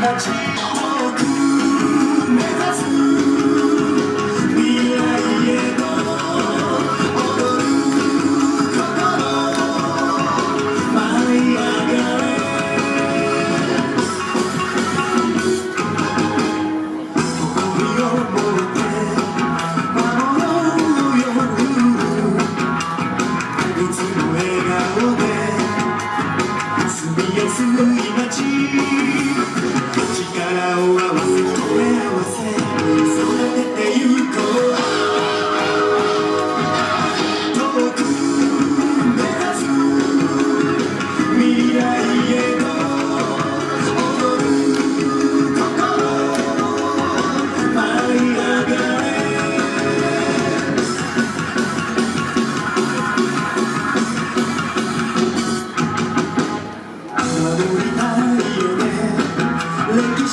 같이 でい街力を合わせて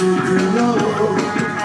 to the.